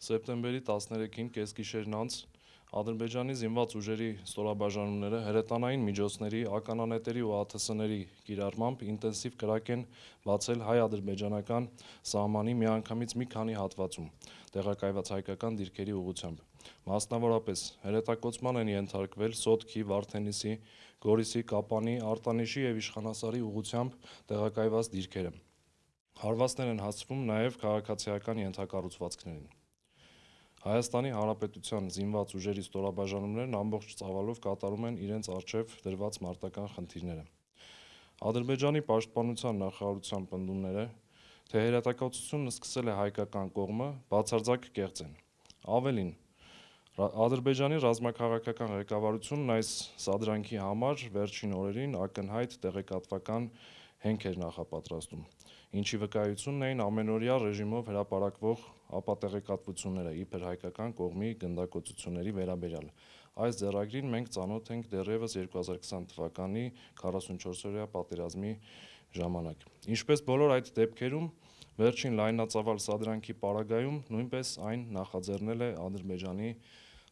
Սեպտեմբերի 13-ին կեսգիշերն անց Ադրբեջանի զինված ուժերի ստորաբաժանումները հրետանային միջոցների, ականանետերի ու ԱԹՍ-ների կիրառմամբ ինտենսիվ կրակ են բացել հայ-ադրբեջանական սահմանի միանգամից մի քանի հատվածում տեղակայված հայկական դիրքերի ուղղությամբ: Մասնավորապես, հրետակոծման են ենթարկվել Սոտքի, Վարդենիսի, Գորիսի, Կապանի, Արտանիշի և Իշխանասարի ուղղությամբ տեղակայված դիրքերը: Հարվածներ են հասցվում նաև քաղաքացիական ենթակառուցվածքներին: ՀՀ զինված ուժերի ստորաբաժանումներն ամբողջ ծավալով կատարում են իրենց առջև դրված մարտական խնդիրները: Ադրբեջանի պաշտպանության նախարարության պնդումները, թե հրետակոծությունն սկսել է հայկական կողմը, բացարձակ կեղծ են: Ավելին, Ադրբեջանի ռազմաքաղաքական ղեկավարությունն այս սադրանքի համար վերջին օրերին ակնհայտ տեղեկատվական հենք էր նախապատրաստում, ինչի վկայությունն էին ամենօրյա ռեժիմով հրապարակվող ապատեղեկատվությունները իբր հայկական կողմի գնդակոծությունների վերաբերյալ: Այս ձեռագրին մենք ծանոթ ենք դեռևս 2020 թվականի 44-օրյա պատերազմի ժամանակ: Ինչպես բոլոր այդ դեպքերում, վերջին լայնածավալ սադրանքի պարագայում նույնպես այն նախաձեռնել է Ադրբեջանի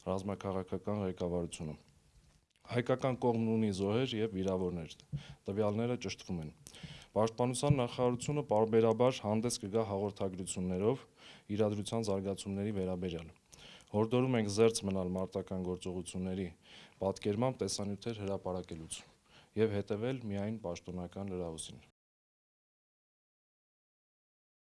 ռազմաքաղաքական ղեկավարությունը: Հայկական կողմն ունի զոհեր և վիրավորներ: Տվյալները ճշտվում են: Պաշտպանության նախարարությունը պարբերաբար հանդես կգա հաղորդագրություններով իրադրության զարգացումների վերաբերյալ: Հորդորում ենք զերծ մնալ մարտական գործողությունների պատկերմամբ տեսանյութեր հրապարակելուց և հետևել միայն պաշտոնական լրահոսին: